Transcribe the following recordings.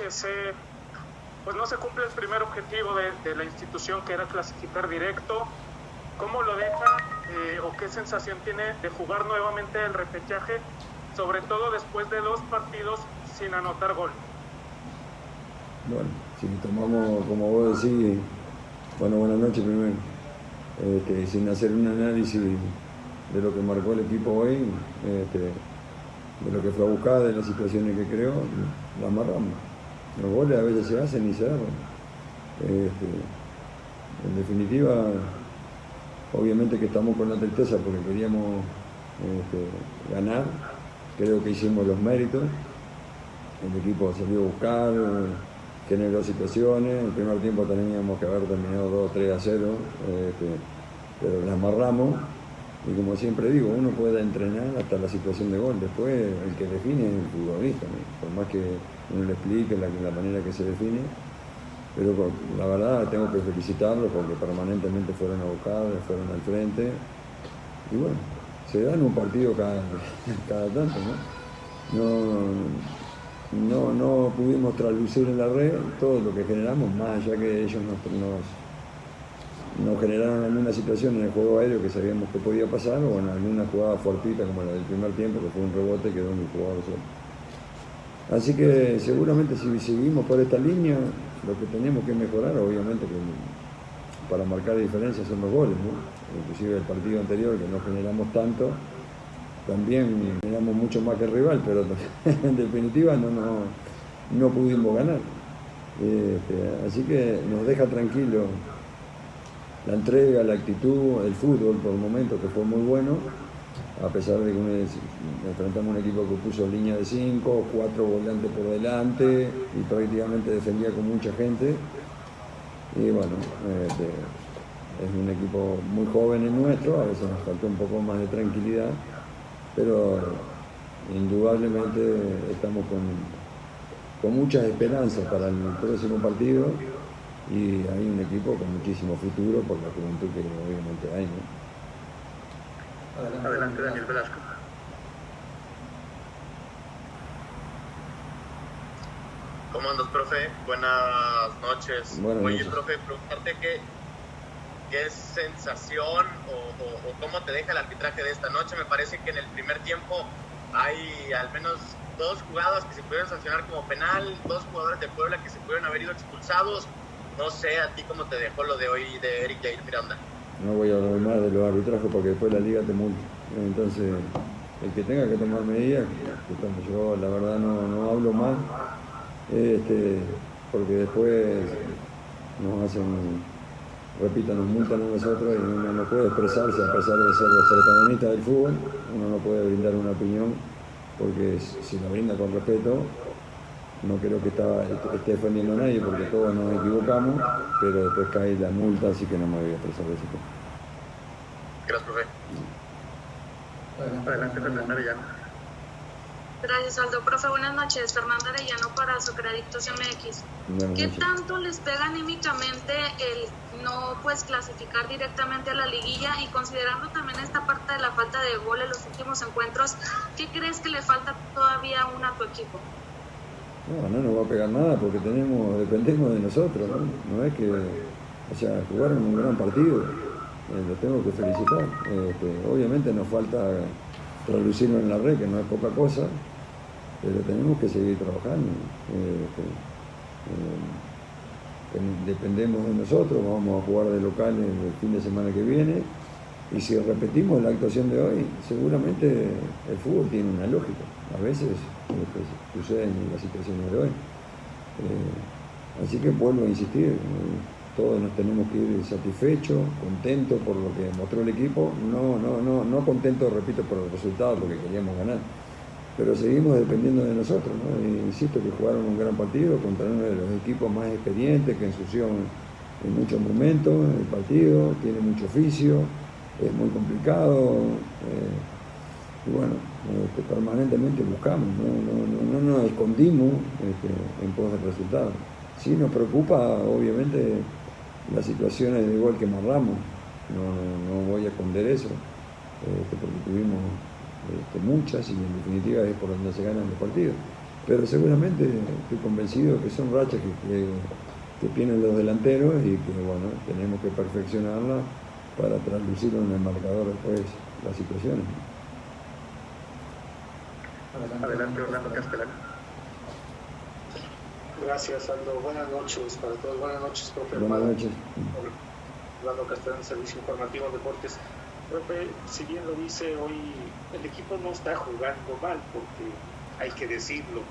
Eh, pues no se cumple el primer objetivo de, de, la institución que era clasificar directo. ¿Cómo lo deja eh, o qué sensación tiene de jugar nuevamente el repechaje, sobre todo después de dos partidos sin anotar gol? Bueno, si tomamos, como vos decís, bueno, buenas noches primero, este, sin hacer un análisis de lo que marcó el equipo hoy, este, de lo que fue a buscar, de las situaciones que creó, la amarramos. Los goles a veces se hacen y se dan. Este, en definitiva, obviamente que estamos con la tristeza porque queríamos este, ganar, creo que hicimos los méritos, el equipo salió a buscar, generó situaciones, el primer tiempo teníamos que haber terminado 2 3 a 0, este, pero las amarramos y como siempre digo, uno puede entrenar hasta la situación de gol, después el que define es el futbolista, por más que uno le explique la, manera que se define, pero la verdad tengo que felicitarlos porque permanentemente fueron a buscar, fueron al frente, y bueno, se dan un partido cada, cada tanto, ¿no? No, no, pudimos traducir en la red todo lo que generamos, más allá que ellos nos, nos nos generaron alguna situación en el juego aéreo que sabíamos que podía pasar o en alguna jugada fortita como la del primer tiempo que fue un rebote que quedó el jugador solo. Así que seguramente si seguimos por esta línea, lo que tenemos que mejorar, obviamente que para marcar diferencias son los goles, inclusive el partido anterior que no generamos tanto, también generamos mucho más que el rival, pero en definitiva no, no, no pudimos ganar. Este, así que nos deja tranquilos la entrega, la actitud, el fútbol por el momento que fue muy bueno, a pesar de que enfrentamos un equipo que puso línea de 5, cuatro volantes por delante y prácticamente defendía con mucha gente. Y bueno, este, es un equipo muy joven en nuestro, a veces nos faltó un poco más de tranquilidad, pero indudablemente estamos con, con muchas esperanzas para el próximo partido y hay un equipo con muchísimo futuro por la juventud que obviamente hay. ¿no? Adelante, Adelante Daniel Velasco. ¿Cómo andas, profe? Buenas noches. Buenas Oye, noches. profe, preguntarte qué, qué sensación o, o, o, cómo te deja el arbitraje de esta noche. Me parece que en el primer tiempo hay al menos dos jugadas que se pudieron sancionar como penal, dos jugadores de Puebla que se pudieron haber ido expulsados. No sé a ti cómo te dejó lo de hoy de Eric Jair Miranda. No voy a hablar más de los arbitrajes porque después la liga te multa. Entonces, el que tenga que tomar medidas, que tome. yo la verdad no, no hablo más, este, porque después nos hacen, repito, nos multan a nosotros y uno no puede expresarse a pesar de ser los protagonistas del fútbol, uno no puede brindar una opinión porque si la brinda con respeto, no creo que está, esté defendiendo a nadie porque todos nos equivocamos, pero después cae la multa, así que no me voy a expresar de ese tema. Gracias, profe. Adelante, Fernanda Arellano. Gracias, Aldo. Profe, buenas noches. Fernanda Arellano para Socradictos MX. Buenas ¿Qué noches. tanto les pega anímicamente el no pues clasificar directamente a la liguilla y considerando también esta parte de la falta de gol en los últimos encuentros, ¿qué crees que le falta todavía aún a tu equipo? No, no nos va a pegar nada porque tenemos, dependemos de nosotros, ¿no? Es que, o sea, jugaron un gran partido, eh, los tengo que felicitar. Este, obviamente nos falta traducirlo en la red, que no es poca cosa, pero tenemos que seguir trabajando. Este, eh, dependemos de nosotros, vamos a jugar de local el fin de semana que viene. Y si repetimos la actuación de hoy, seguramente el fútbol tiene una lógica. A veces que suceden en las situaciones de hoy. Eh, así que vuelvo a insistir, eh, todos nos tenemos que ir satisfechos, contentos por lo que mostró el equipo, no, no, no, no contentos, repito, por el resultado, porque queríamos ganar, pero seguimos dependiendo de nosotros, ¿no? Insisto que jugaron un gran partido contra uno de los equipos más experientes que ensució en muchos momentos el partido, tiene mucho oficio, es muy complicado. Eh, y bueno, este, permanentemente buscamos, no, no, no, no nos escondimos este, en pos del resultado. Sí nos preocupa, obviamente, las situaciones de gol que amarramos, no, no voy a esconder eso, este, porque tuvimos muchas y en definitiva es por donde se ganan los partidos. pero seguramente estoy convencido que son rachas que, que, tienen los delanteros y que bueno, tenemos que perfeccionarla para traducirlo en el marcador después las situaciones. Adelante, Orlando Castellano. Gracias, Aldo. Buenas noches para todos. Buenas noches, profe. Buenas noches. Orlando Castellano, Servicio Informativo Deportes. Profe, si bien lo dice hoy, el equipo no está jugando mal, porque hay que decirlo,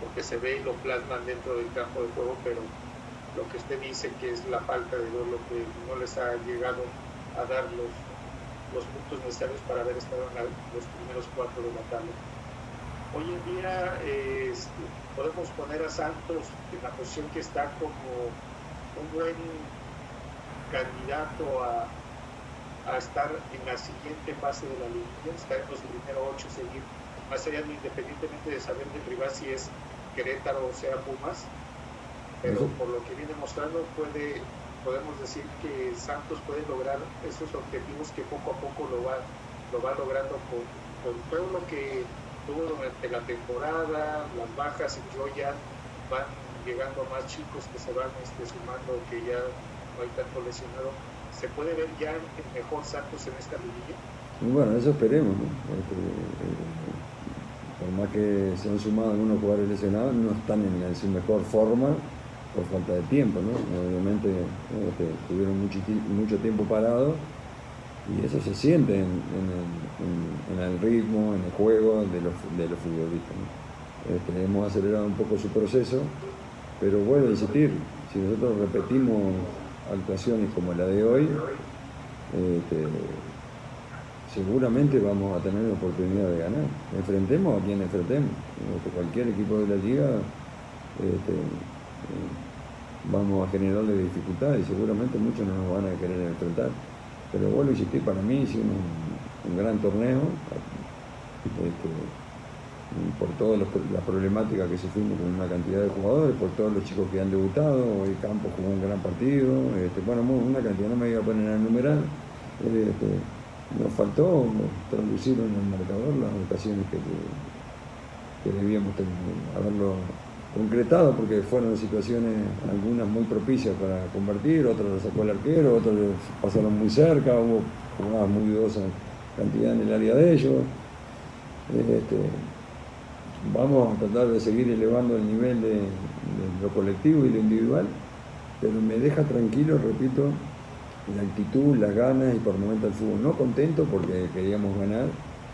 porque se ve y lo plasman dentro del campo de juego, pero lo que usted dice que es la falta de lo que no les ha llegado a dar los, los puntos necesarios para haber estado en los primeros cuatro de la tabla. Hoy en día podemos poner a Santos en la posición que está como un buen candidato a, a estar en la siguiente fase de la liga, estar en los primeros ocho, seguir más allá independientemente de saber de privar si es Querétaro o sea Pumas, pero por lo que viene mostrando puede, podemos decir que Santos puede lograr esos objetivos que poco a poco lo va, lo va logrando con, con todo lo que tuvo durante la temporada, las bajas en Joya van llegando más chicos que se van este, sumando, que ya no hay tanto lesionado. ¿Se puede ver ya el mejor Santos en esta liguilla? Bueno, eso esperemos, ¿no? Eh, por más que se han sumado algunos jugadores lesionados, no están en, su mejor forma por falta de tiempo, ¿no? Obviamente este, tuvieron mucho, tiempo parado y eso se siente en, el, ritmo, en el juego de los, futbolistas. Este, hemos acelerado un poco su proceso, pero vuelvo a insistir, si nosotros repetimos actuaciones como la de hoy, este, seguramente vamos a tener la oportunidad de ganar. Enfrentemos a quien enfrentemos. Cualquier equipo de la liga este, eh, vamos a generarle dificultades y seguramente muchos no nos van a querer enfrentar. Pero vuelvo a insistir, para mí hicimos un, gran torneo este, por todas las problemáticas que sufrimos con una cantidad de jugadores, por todos los chicos que han debutado, hoy Campos jugó un gran partido, este, bueno, una cantidad, no me iba a poner a enumerar, nos faltó traducir en el marcador las ocasiones que, debíamos haberlo concretado porque fueron situaciones algunas muy propicias para convertir, otras las sacó el arquero, otras pasaron muy cerca, hubo jugadas muy dudosas cantidad en el área de ellos. Este, vamos a tratar de seguir elevando el nivel de lo colectivo y lo individual, pero me deja tranquilo, repito, la actitud, las ganas y por el momento el fútbol. No contento porque queríamos ganar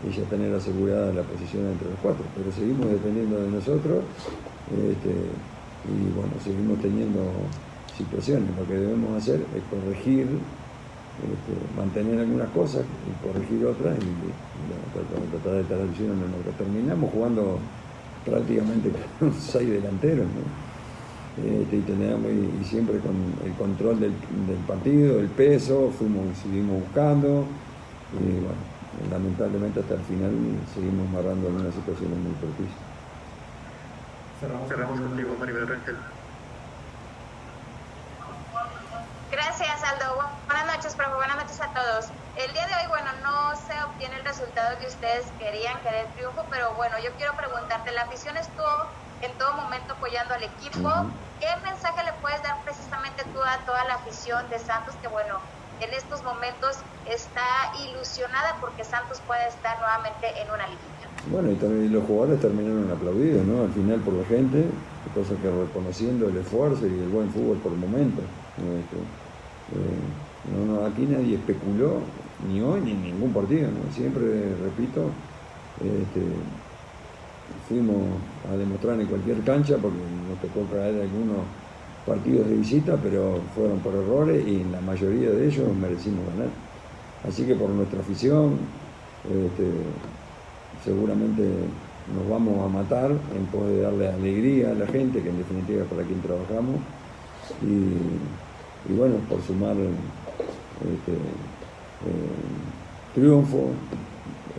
y ya tener asegurada la posición entre los cuatro, pero seguimos dependiendo de nosotros este, y bueno, seguimos teniendo situaciones. Lo que debemos hacer es corregir, este, mantener algunas cosas y corregir otras y, tratar de traducir en lo terminamos jugando prácticamente con seis delanteros. ¿no? Este, y, teníamos, y, siempre con el control del, partido, el peso, fuimos, seguimos buscando y bueno, lamentablemente hasta el final seguimos amarrando algunas situaciones muy propicias. Cerramos, Cerramos contigo, Maribel Rangel. Gracias, Aldo. Buenas noches, profe. Buenas noches a todos. El día de hoy, bueno, no se obtiene el resultado que ustedes querían, que era el triunfo, pero bueno, yo quiero preguntarte, la afición estuvo en todo momento apoyando al equipo. ¿Qué mensaje le puedes dar precisamente tú a toda la afición de Santos que, bueno, en estos momentos está ilusionada porque Santos puede estar nuevamente en una liguilla? Bueno, y también los jugadores terminaron aplaudidos, ¿no? Al final por la gente, cosa que reconociendo el esfuerzo y el buen fútbol por el momento. Este, eh, no, no, aquí nadie especuló, ni hoy ni en ningún partido, ¿no? Siempre, repito, este, fuimos a demostrar en cualquier cancha porque nos tocó caer algunos partidos de visita, pero fueron por errores y la mayoría de ellos merecimos ganar. Así que por nuestra afición, este, seguramente nos vamos a matar en poder darle alegría a la gente, que en definitiva es para quien trabajamos, y, bueno, por sumar este, eh, triunfo,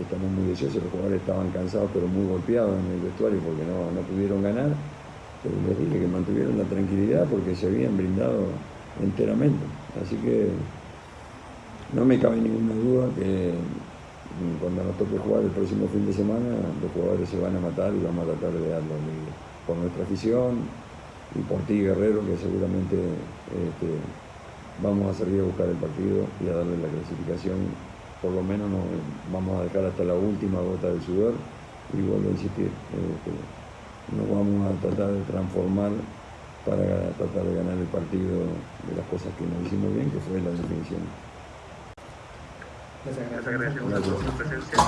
estamos muy deseosos, los jugadores estaban cansados pero muy golpeados en el vestuario porque no, pudieron ganar, les dije que mantuvieron la tranquilidad porque se habían brindado enteramente. Así que no me cabe ninguna duda que cuando nos toque jugar el próximo fin de semana, los jugadores se van a matar y vamos a tratar de darlo por nuestra afición y por ti, Guerrero, que seguramente este, vamos a salir a buscar el partido y a darle la clasificación. Por lo menos nos vamos a dejar hasta la última gota del sudor y vuelvo a insistir, este, nos vamos a tratar de transformar para tratar de ganar el partido de las cosas que nos hicimos bien, que fue la definición. Les agradecemos su presencia.